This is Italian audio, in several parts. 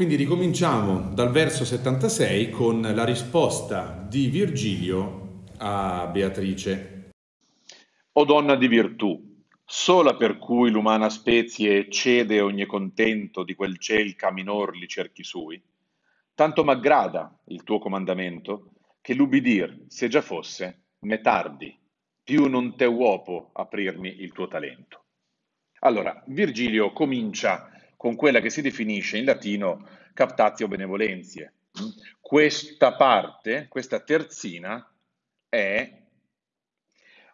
Quindi ricominciamo dal verso 76 con la risposta di Virgilio a Beatrice. O donna di virtù, sola per cui l'umana spezie cede ogni contento di quel ciel minor li cerchi sui, tanto m'aggrada il tuo comandamento, che l'ubbidir, se già fosse, me tardi, più non te uopo aprirmi il tuo talento. Allora, Virgilio comincia con quella che si definisce in latino captatio benevolenzie. Questa parte, questa terzina, è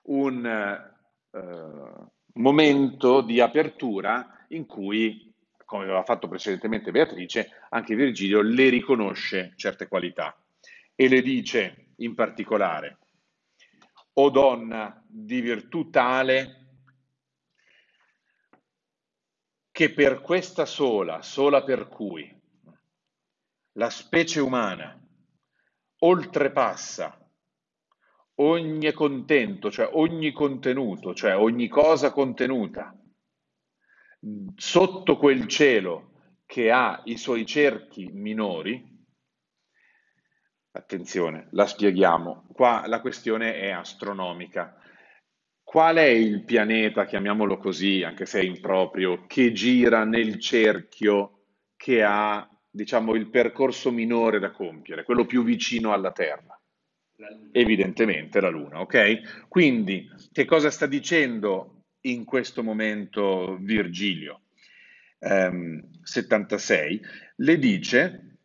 un uh, momento di apertura in cui, come aveva fatto precedentemente Beatrice, anche Virgilio le riconosce certe qualità e le dice in particolare, o donna di virtù tale che per questa sola, sola per cui la specie umana oltrepassa ogni contento, cioè ogni contenuto, cioè ogni cosa contenuta sotto quel cielo che ha i suoi cerchi minori, attenzione, la spieghiamo, qua la questione è astronomica. Qual è il pianeta, chiamiamolo così, anche se è improprio, che gira nel cerchio che ha, diciamo, il percorso minore da compiere, quello più vicino alla Terra? Evidentemente la Luna, ok? Quindi, che cosa sta dicendo in questo momento Virgilio? Um, 76, le dice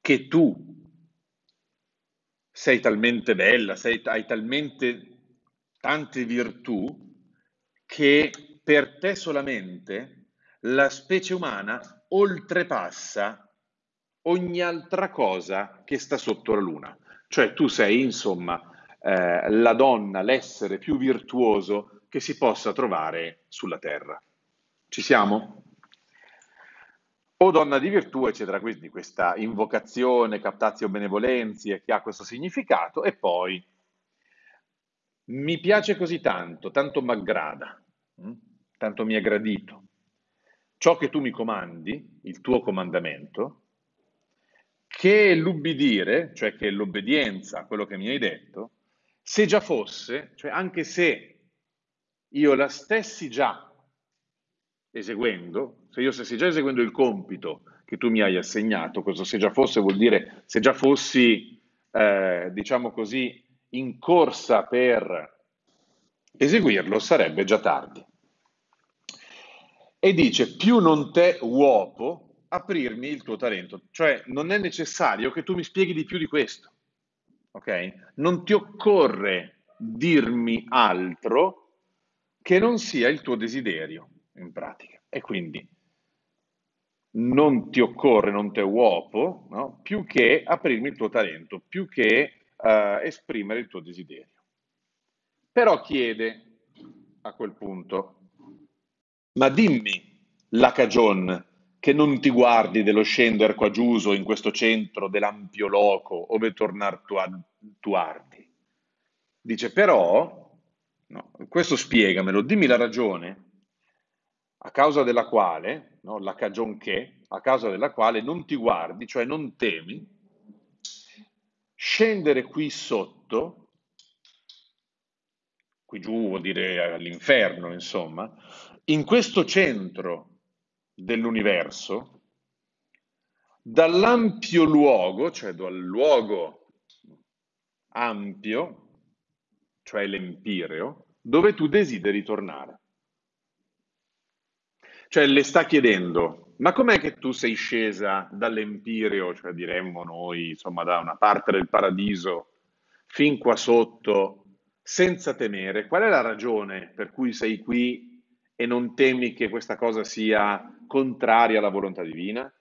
che tu sei talmente bella, sei, hai talmente tante virtù che per te solamente la specie umana oltrepassa ogni altra cosa che sta sotto la luna. Cioè tu sei, insomma, eh, la donna, l'essere più virtuoso che si possa trovare sulla terra. Ci siamo? O donna di virtù, eccetera, quindi questa invocazione, captatio benevolenzie, che ha questo significato, e poi mi piace così tanto, tanto m'aggrada, mm? tanto mi è gradito. Ciò che tu mi comandi, il tuo comandamento, che l'ubbidire, cioè che l'obbedienza a quello che mi hai detto, se già fosse, cioè anche se io la stessi già eseguendo, se io stessi già eseguendo il compito che tu mi hai assegnato, questo se già fosse vuol dire se già fossi, eh, diciamo così, in corsa per eseguirlo sarebbe già tardi. E dice, più non te uopo aprirmi il tuo talento, cioè non è necessario che tu mi spieghi di più di questo, ok? Non ti occorre dirmi altro che non sia il tuo desiderio, in pratica. E quindi non ti occorre, non te uopo, no? più che aprirmi il tuo talento, più che uh, esprimere il tuo desiderio. Però chiede a quel punto, ma dimmi la cagion che non ti guardi dello scender qua giuso in questo centro dell'ampio loco ove tornar tu, tu ardi. Dice però, no, questo spiegamelo, dimmi la ragione a causa della quale, no, la cagion che, a causa della quale non ti guardi, cioè non temi, scendere qui sotto, qui giù vuol dire all'inferno, insomma, in questo centro dell'universo, dall'ampio luogo, cioè dal luogo ampio, cioè l'empireo, dove tu desideri tornare. Cioè le sta chiedendo, ma com'è che tu sei scesa dall'Empireo, cioè diremmo noi, insomma, da una parte del paradiso, fin qua sotto, senza temere? Qual è la ragione per cui sei qui e non temi che questa cosa sia contraria alla volontà divina?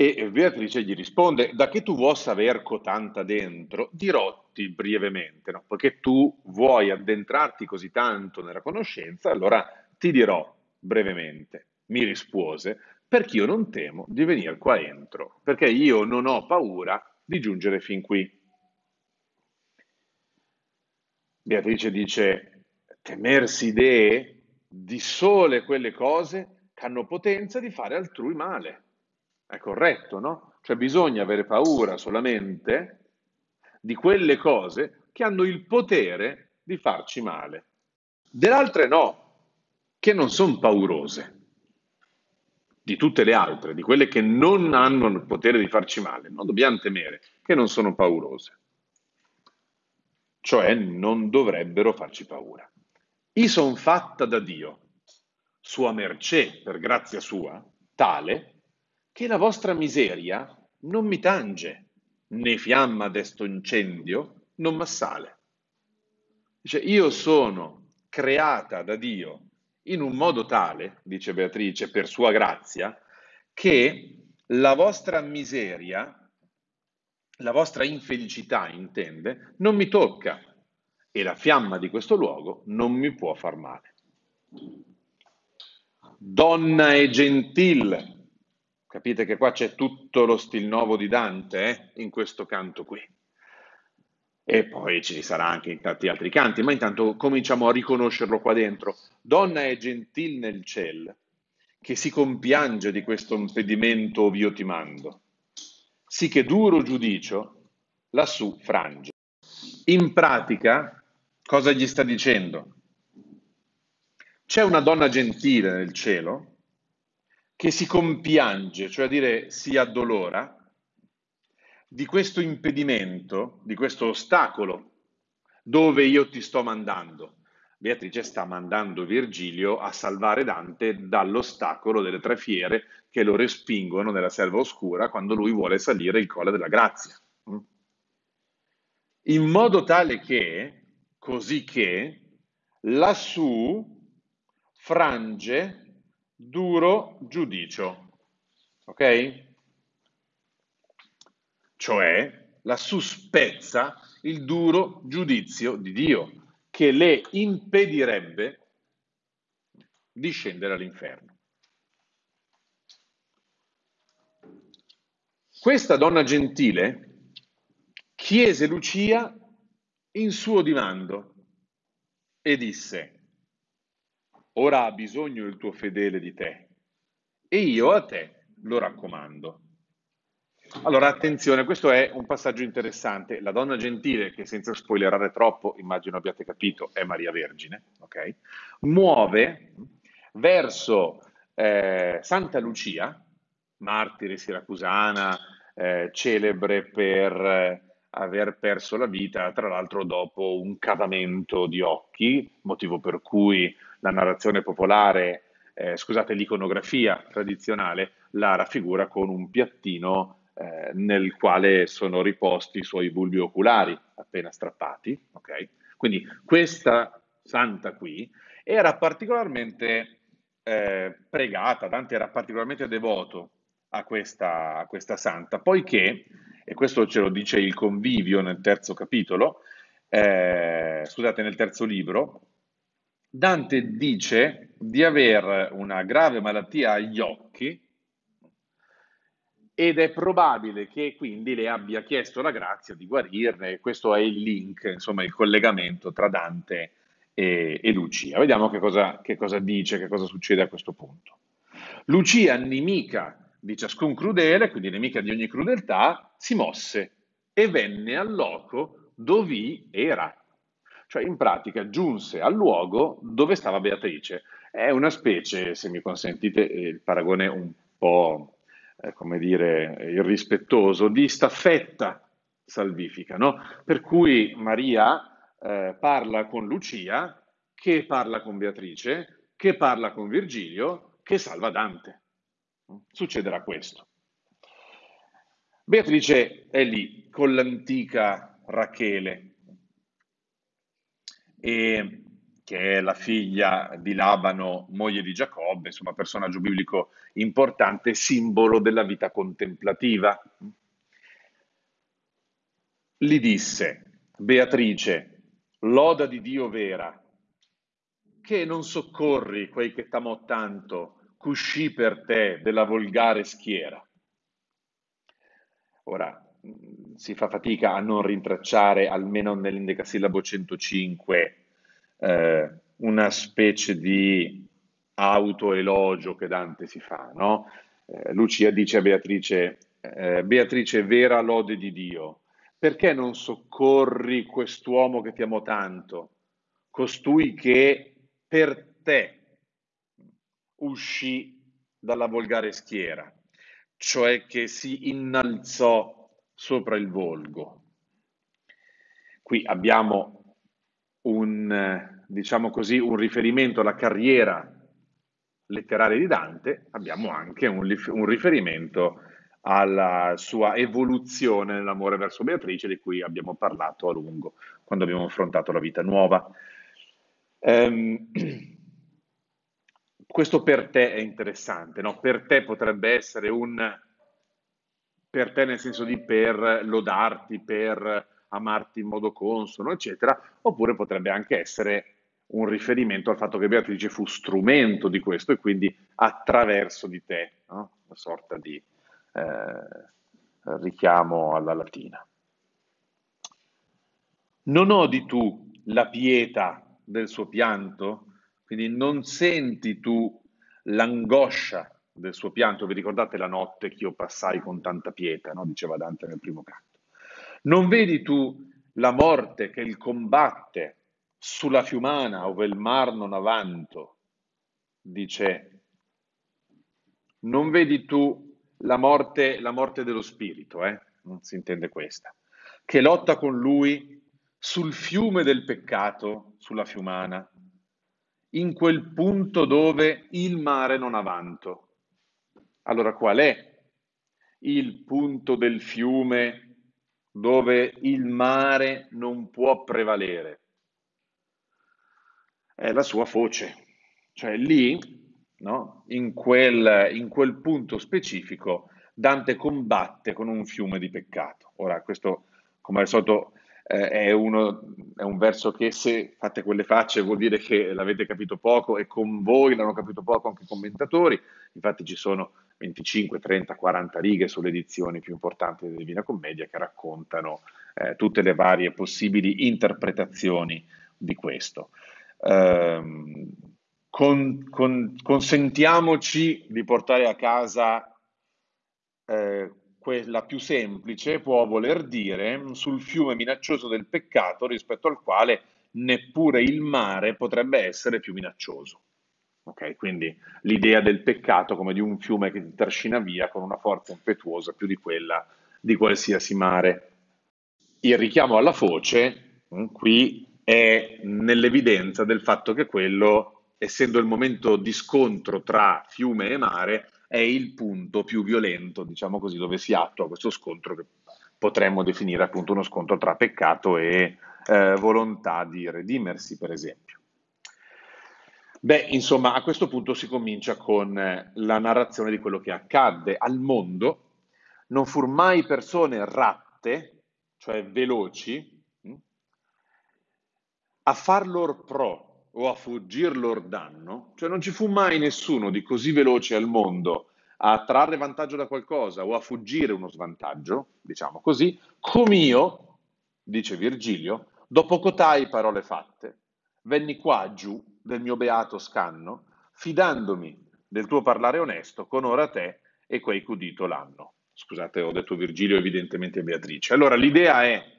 E Beatrice gli risponde, da che tu vuoi saper cotanta dentro, dirotti brevemente, no? perché tu vuoi addentrarti così tanto nella conoscenza, allora ti dirò brevemente, mi rispose, perché io non temo di venire qua entro, perché io non ho paura di giungere fin qui. Beatrice dice, temersi idee di sole quelle cose che hanno potenza di fare altrui male. È corretto, no? Cioè bisogna avere paura solamente di quelle cose che hanno il potere di farci male. Delle altre no, che non sono paurose. Di tutte le altre, di quelle che non hanno il potere di farci male, non dobbiamo temere, che non sono paurose. Cioè non dovrebbero farci paura. I son fatta da Dio, sua mercé, per grazia sua, tale che la vostra miseria non mi tange, né fiamma desto incendio non m'assale. Dice, io sono creata da Dio in un modo tale, dice Beatrice, per sua grazia, che la vostra miseria, la vostra infelicità, intende, non mi tocca e la fiamma di questo luogo non mi può far male. Donna e gentil, capite che qua c'è tutto lo stil nuovo di Dante eh, in questo canto qui e poi ci sarà anche in tanti altri canti, ma intanto cominciamo a riconoscerlo qua dentro. Donna è gentil nel ciel, che si compiange di questo impedimento ov'io ti mando, sì che duro giudicio lassù frange. In pratica, cosa gli sta dicendo? C'è una donna gentile nel cielo che si compiange, cioè a dire si addolora, di questo impedimento, di questo ostacolo, dove io ti sto mandando. Beatrice sta mandando Virgilio a salvare Dante dall'ostacolo delle tre fiere che lo respingono nella selva oscura quando lui vuole salire il colle della grazia. In modo tale che, così che, lassù frange duro giudicio. Ok? Cioè la suspezza il duro giudizio di Dio, che le impedirebbe di scendere all'inferno. Questa donna gentile chiese Lucia in suo dimando e disse, ora ha bisogno il tuo fedele di te e io a te lo raccomando. Allora, attenzione, questo è un passaggio interessante. La donna gentile, che senza spoilerare troppo, immagino abbiate capito, è Maria Vergine, okay? muove verso eh, Santa Lucia, martire siracusana, eh, celebre per eh, aver perso la vita, tra l'altro dopo un cavamento di occhi, motivo per cui la narrazione popolare, eh, scusate, l'iconografia tradizionale la raffigura con un piattino eh, nel quale sono riposti i suoi bulbi oculari appena strappati. Okay? Quindi questa santa qui era particolarmente eh, pregata, Dante era particolarmente devoto a questa, a questa santa, poiché, e questo ce lo dice il convivio nel terzo capitolo, eh, scusate, nel terzo libro, Dante dice di avere una grave malattia agli occhi ed è probabile che quindi le abbia chiesto la grazia di guarirne. Questo è il link, insomma, il collegamento tra Dante e, e Lucia. Vediamo che cosa, che cosa dice, che cosa succede a questo punto. Lucia, nemica di ciascun crudele, quindi nemica di ogni crudeltà, si mosse e venne al loco dove era. Cioè, in pratica, giunse al luogo dove stava Beatrice. È una specie, se mi consentite il paragone un po' eh, come dire, irrispettoso, di staffetta salvifica, no? Per cui Maria eh, parla con Lucia, che parla con Beatrice, che parla con Virgilio, che salva Dante. Succederà questo. Beatrice è lì con l'antica Rachele e che è la figlia di Labano, moglie di Giacobbe, insomma personaggio biblico importante, simbolo della vita contemplativa. Gli disse, Beatrice, loda di Dio vera, che non soccorri quei che t'amò tanto, cuscì per te della volgare schiera. Ora, si fa fatica a non rintracciare, almeno nell'indecasillabo 105, eh, una specie di autoelogio che Dante si fa, no? Eh, Lucia dice a Beatrice, eh, Beatrice, vera lode di Dio, perché non soccorri quest'uomo che ti amo tanto, costui che per te uscì dalla volgare schiera, cioè che si innalzò sopra il volgo. Qui abbiamo un, diciamo così, un riferimento alla carriera letteraria di Dante, abbiamo anche un, un riferimento alla sua evoluzione nell'amore verso Beatrice, di cui abbiamo parlato a lungo quando abbiamo affrontato la vita nuova. Um, questo per te è interessante, no? Per te potrebbe essere un per te nel senso di per lodarti, per amarti in modo consono, eccetera, oppure potrebbe anche essere un riferimento al fatto che Beatrice fu strumento di questo e quindi attraverso di te, no? una sorta di eh, richiamo alla latina. Non odi tu la pietà del suo pianto? Quindi non senti tu l'angoscia del suo pianto? Vi ricordate la notte che io passai con tanta pietà, no? diceva Dante nel primo canto. Non vedi tu la morte che il combatte sulla fiumana ove il mar non avanto? Dice, non vedi tu la morte, la morte dello spirito, eh? non si intende questa, che lotta con lui sul fiume del peccato, sulla fiumana, in quel punto dove il mare non ha vanto. Allora qual è il punto del fiume dove il mare non può prevalere? È la sua foce, cioè lì no? in, quel, in quel punto specifico Dante combatte con un fiume di peccato. Ora, questo, come al solito, eh, è, uno, è, un verso che se fate quelle facce vuol dire che l'avete capito poco e con voi l'hanno capito poco anche i commentatori. Infatti ci sono 25, 30, 40 righe sulle edizioni più importanti della Divina Commedia che raccontano eh, tutte le varie possibili interpretazioni di questo. Um, con, con, consentiamoci di portare a casa eh, quella più semplice, può voler dire sul fiume minaccioso del peccato rispetto al quale neppure il mare potrebbe essere più minaccioso. Okay? Quindi l'idea del peccato come di un fiume che ti trascina via con una forza impetuosa più di quella di qualsiasi mare. Il richiamo alla foce mm, qui è nell'evidenza del fatto che quello essendo il momento di scontro tra fiume e mare, è il punto più violento, diciamo così, dove si attua questo scontro che potremmo definire appunto uno scontro tra peccato e eh, volontà di redimersi, per esempio. Beh, insomma, a questo punto si comincia con eh, la narrazione di quello che accadde al mondo. Non fur mai persone ratte, cioè veloci, a far lor pro, o a fuggir lor danno, cioè non ci fu mai nessuno di così veloce al mondo a trarre vantaggio da qualcosa o a fuggire uno svantaggio, diciamo così, come io, dice Virgilio, dopo cotai parole fatte, venni qua giù del mio beato scanno, fidandomi del tuo parlare onesto con ora te e quei cudito l'hanno. Scusate, ho detto Virgilio evidentemente Beatrice. Allora l'idea è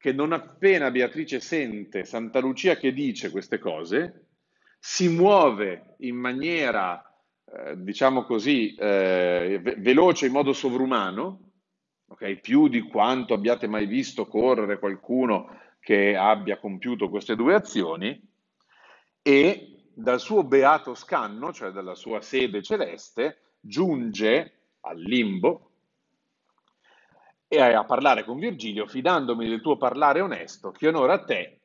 che non appena Beatrice sente Santa Lucia che dice queste cose, si muove in maniera, eh, diciamo così, eh, veloce, in modo sovrumano, okay? più di quanto abbiate mai visto correre qualcuno che abbia compiuto queste due azioni, e dal suo beato scanno, cioè dalla sua sede celeste, giunge al limbo, e a parlare con Virgilio, fidandomi del tuo parlare onesto, che onora a te,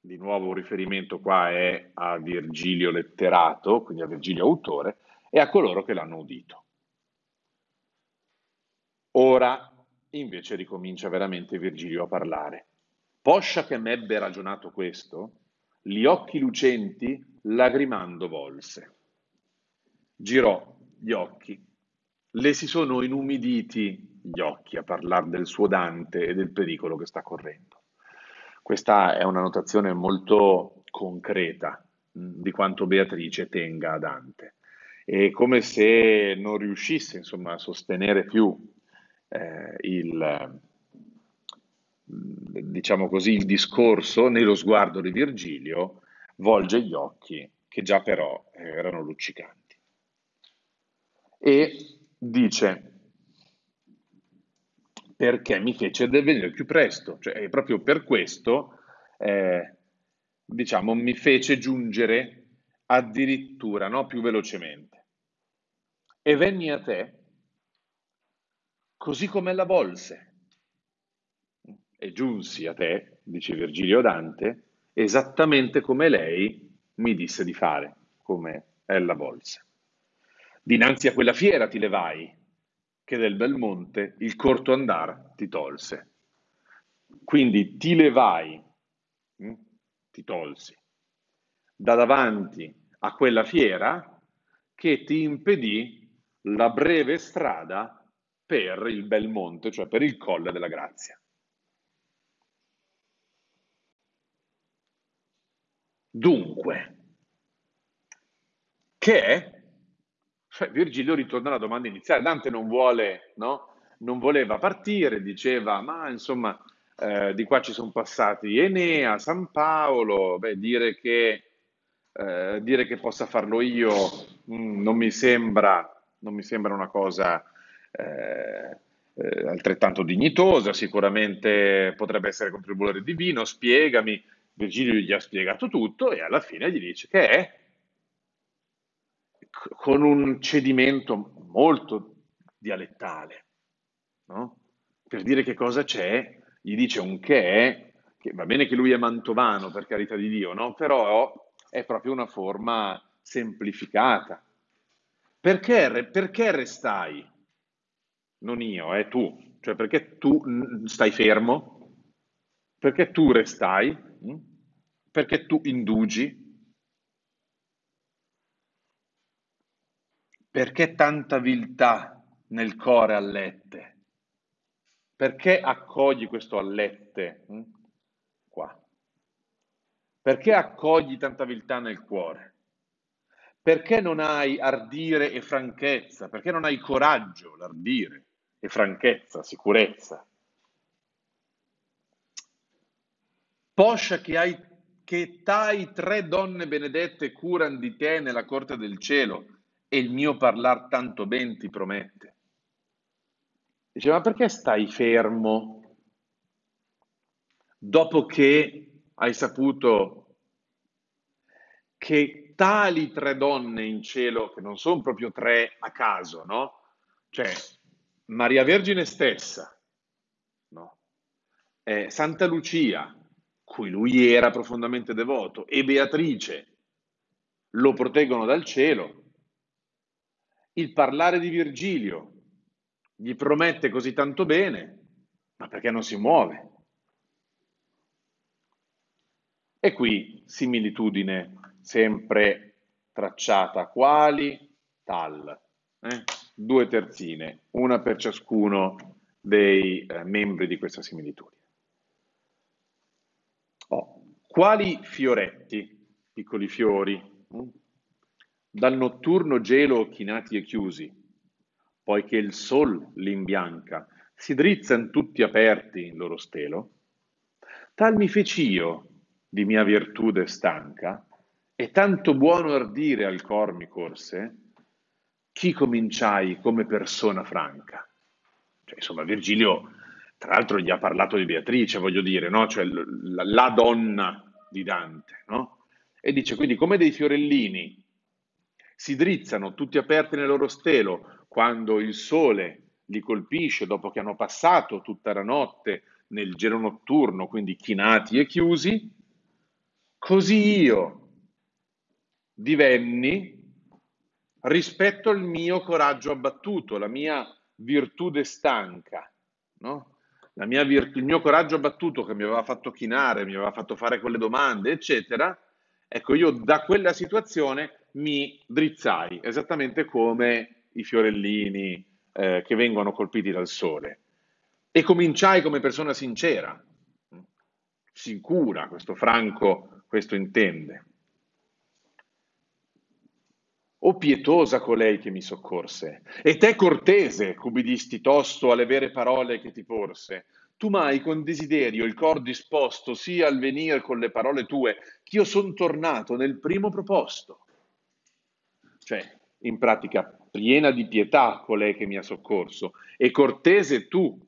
di nuovo un riferimento qua è a Virgilio letterato, quindi a Virgilio autore, e a coloro che l'hanno udito. Ora invece ricomincia veramente Virgilio a parlare. Poscia che m'ebbe ragionato questo, gli occhi lucenti lagrimando volse. Girò gli occhi, le si sono inumiditi gli occhi a parlare del suo Dante e del pericolo che sta correndo. Questa è una notazione molto concreta, di quanto Beatrice tenga a Dante. È come se non riuscisse insomma, a sostenere più eh, il, diciamo così, il discorso nello sguardo di Virgilio, volge gli occhi che già però erano luccicanti. E dice, perché mi fece venire più presto, cioè proprio per questo, eh, diciamo, mi fece giungere addirittura no, più velocemente. E venni a te così come la volse. E giunsi a te, dice Virgilio Dante, esattamente come lei mi disse di fare, come ella volse. Dinanzi a quella fiera ti levai, che del bel monte il corto andar ti tolse. Quindi ti levai, hm, ti tolsi, da davanti a quella fiera che ti impedì la breve strada per il bel monte, cioè per il colle della grazia. Dunque, che è? Cioè, Virgilio ritorna alla domanda iniziale. Dante non vuole, no? Non voleva partire, diceva, ma insomma, eh, di qua ci sono passati Enea, San Paolo, beh, dire che, eh, dire che possa farlo io mh, mm, non, mi sembra, non mi sembra una cosa eh, eh, altrettanto dignitosa, sicuramente potrebbe essere contributore divino, spiegami, Virgilio gli ha spiegato tutto e alla fine gli dice che è con un cedimento molto dialettale, no? per dire che cosa c'è, gli dice un che che va bene che lui è mantovano per carità di Dio, no? però è proprio una forma semplificata. Perché, perché restai? non io, è tu. Cioè perché tu stai fermo? Perché tu restai? Mm? Perché tu indugi? Perché tanta viltà nel cuore allette? Perché accogli questo allette mm? qua? Perché accogli tanta viltà nel cuore? Perché non hai ardire e franchezza? Perché non hai coraggio, l'ardire? e franchezza, sicurezza. Poscia che hai che tai tre donne benedette curan di te nella corte del cielo e il mio parlar tanto ben ti promette. Dice, ma perché stai fermo dopo che hai saputo che tali tre donne in cielo, che non sono proprio tre a caso, no? Cioè, Maria Vergine stessa, no? eh, Santa Lucia, cui lui era profondamente devoto, e Beatrice lo proteggono dal cielo. Il parlare di Virgilio gli promette così tanto bene, ma perché non si muove? E qui similitudine sempre tracciata, quali tal. Eh? due terzine, una per ciascuno dei eh, membri di questa similitudine. Oh. Quali fioretti, piccoli fiori, hm? Dal notturno gelo chinati e chiusi, poiché il sol li imbianca, si drizzan tutti aperti in loro stelo, tal mi feci io di mia virtude stanca, e tanto buono ardire al cor mi corse, chi cominciai come persona franca? Cioè, insomma, Virgilio, tra l'altro, gli ha parlato di Beatrice, voglio dire, no? cioè la, la donna di Dante, no? E dice quindi come dei fiorellini si drizzano tutti aperti nel loro stelo quando il sole li colpisce dopo che hanno passato tutta la notte nel gelo notturno, quindi chinati e chiusi, così io divenni rispetto al mio coraggio abbattuto, la mia virtù stanca, no? Mia virtù, il mio coraggio abbattuto che mi aveva fatto chinare, mi aveva fatto fare quelle domande, eccetera, ecco, io da quella situazione mi drizzai, esattamente come i fiorellini eh, che vengono colpiti dal sole. E cominciai come persona sincera, sicura, questo Franco questo intende. O pietosa colei che mi soccorse, e te cortese, cubidisti tosto alle vere parole che ti porse. Tu mai con desiderio il cor disposto sia al venir con le parole tue, ch'io son tornato nel primo proposto. Cioè, in pratica, piena di pietà colei che mi ha soccorso, e cortese tu,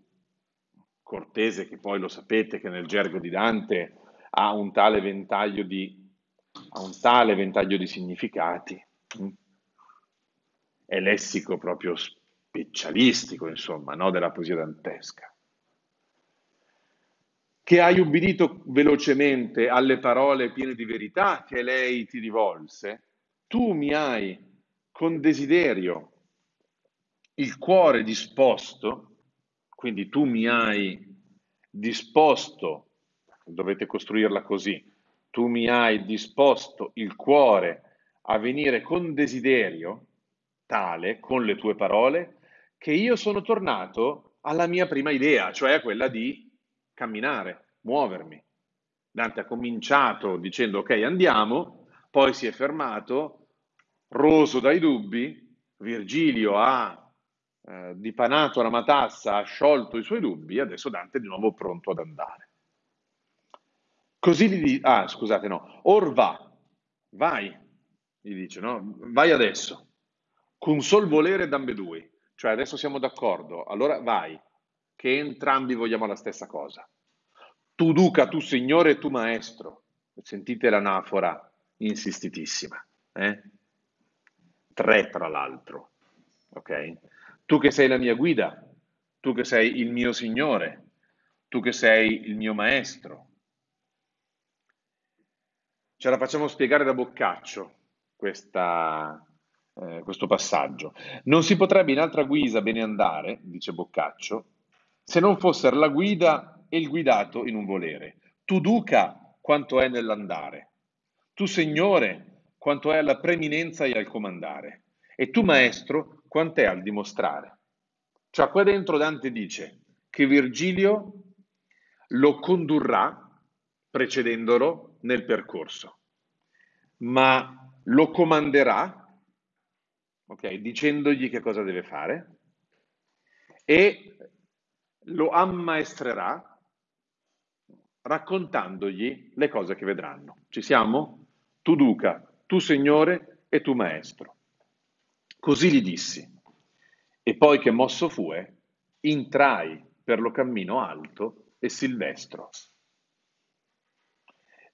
cortese che poi lo sapete che nel gergo di Dante ha un tale ventaglio di, un tale ventaglio di significati, mm? è lessico proprio specialistico, insomma, no? della poesia dantesca. Che hai ubbidito velocemente alle parole piene di verità che lei ti rivolse, tu mi hai con desiderio il cuore disposto, quindi tu mi hai disposto, dovete costruirla così, tu mi hai disposto il cuore a venire con desiderio tale, con le tue parole, che io sono tornato alla mia prima idea, cioè a quella di camminare, muovermi. Dante ha cominciato dicendo ok andiamo, poi si è fermato, roso dai dubbi, Virgilio ha eh, dipanato la matassa, ha sciolto i suoi dubbi, adesso Dante è di nuovo pronto ad andare. Così gli dice, ah scusate no, or va, vai, gli dice, no? Vai adesso, con sol volere d'ambedue, cioè adesso siamo d'accordo, allora vai, che entrambi vogliamo la stessa cosa. Tu duca, tu signore tu maestro. Sentite l'anafora insistitissima. Eh? Tre tra l'altro. Ok? Tu che sei la mia guida, tu che sei il mio signore, tu che sei il mio maestro. Ce la facciamo spiegare da Boccaccio questa, eh, questo passaggio. Non si potrebbe in altra guisa bene andare, dice Boccaccio, se non fossero la guida e il guidato in un volere. Tu duca quanto è nell'andare, tu signore quanto è alla preminenza e al comandare, e tu maestro quanto è al dimostrare. Cioè qua dentro Dante dice che Virgilio lo condurrà precedendolo nel percorso, ma lo comanderà ok? Dicendogli che cosa deve fare e lo ammaestrerà raccontandogli le cose che vedranno. Ci siamo? Tu duca, tu signore e tu maestro. Così gli dissi. E poi che mosso fue, intrai per lo cammino alto e silvestro.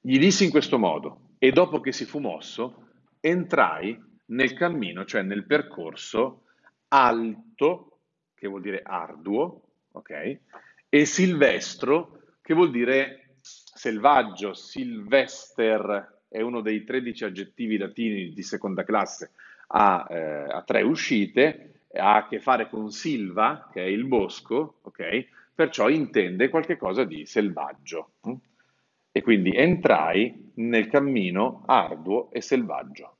Gli dissi in questo modo, e dopo che si fu mosso, entrai nel cammino, cioè nel percorso alto, che vuol dire arduo, ok? E silvestro, che vuol dire selvaggio. Silvester è uno dei 13 aggettivi latini di seconda classe, ha, eh, ha tre uscite, ha a che fare con silva, che è il bosco, ok? Perciò intende qualcosa di selvaggio. Hm? E quindi entrai nel cammino arduo e selvaggio.